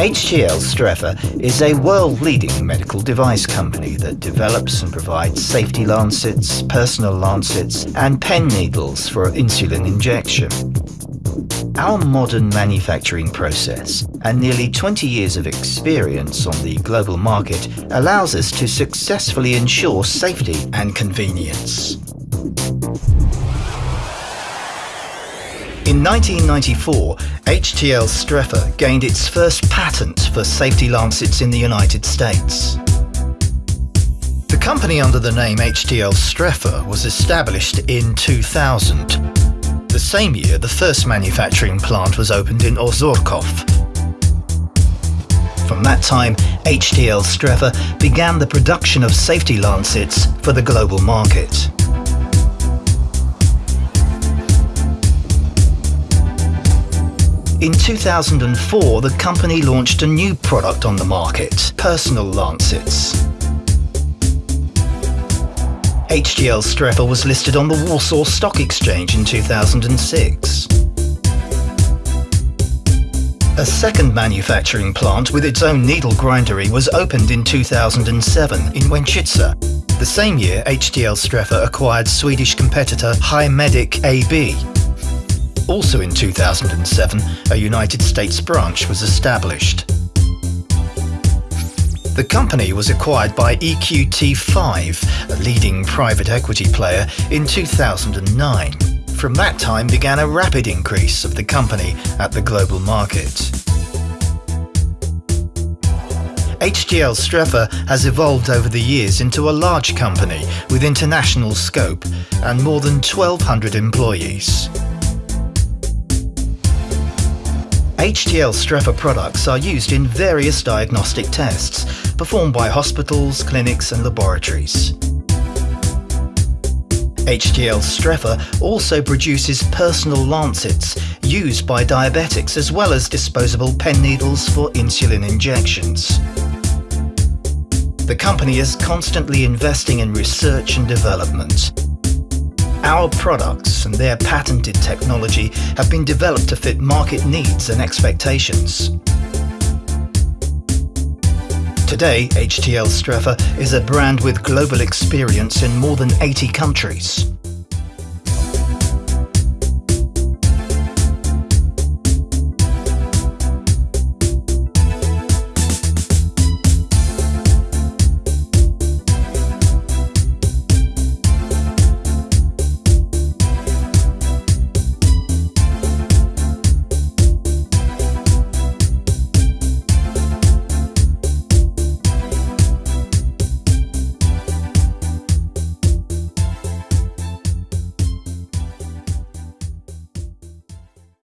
HTL Strefa is a world-leading medical device company that develops and provides safety lancets, personal lancets and pen needles for insulin injection. Our modern manufacturing process and nearly 20 years of experience on the global market allows us to successfully ensure safety and convenience. In 1994, HTL Strefa gained its first patent for safety lancets in the United States. The company under the name HTL Strefa was established in 2000. The same year, the first manufacturing plant was opened in Ozorków. From that time, HTL Strefa began the production of safety lancets for the global market. In 2004, the company launched a new product on the market, personal lancets. HTL Strefa was listed on the Warsaw Stock Exchange in 2006. A second manufacturing plant with its own needle grindery was opened in 2007 in Łęczyca. The same year, HTL Strefa acquired Swedish competitor Haemedic AB, also in 2007, a United States branch was established. The company was acquired by EQT5, a leading private equity player, in 2009. From that time began a rapid increase of the company at the global market. HTL Strefa has evolved over the years into a large company with international scope and more than 1,200 employees. HTL Strefa products are used in various diagnostic tests performed by hospitals, clinics and laboratories. HTL Strefa also produces personal lancets used by diabetics as well as disposable pen needles for insulin injections. The company is constantly investing in research and development our products and their patented technology have been developed to fit market needs and expectations. Today, HTL Strefa is a brand with global experience in more than 80 countries.